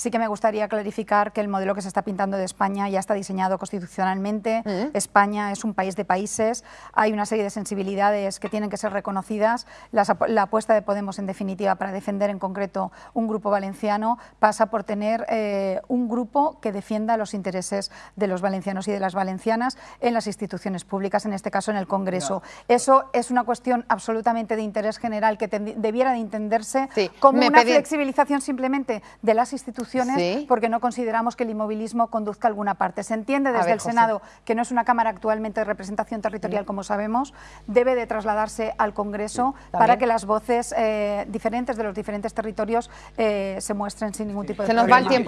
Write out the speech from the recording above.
Sí que me gustaría clarificar que el modelo que se está pintando de España ya está diseñado constitucionalmente. Mm. España es un país de países, hay una serie de sensibilidades que tienen que ser reconocidas. La apuesta de Podemos, en definitiva, para defender en concreto un grupo valenciano pasa por tener eh, un grupo que defienda los intereses de los valencianos y de las valencianas en las instituciones públicas, en este caso en el Congreso. Eso es una cuestión absolutamente de interés general que debiera de entenderse Sí, como me una pedí- flexibilización simplemente de las instituciones Sí. porque no consideramos que el inmovilismo conduzca a alguna parte. Se entiende desde ver, el José. Senado que no es una Cámara actualmente de representación territorial, como sabemos, debe de trasladarse al Congreso para que las voces eh, diferentes de los diferentes territorios eh, se muestren sin ningún tipo de Se nos va el tiempo.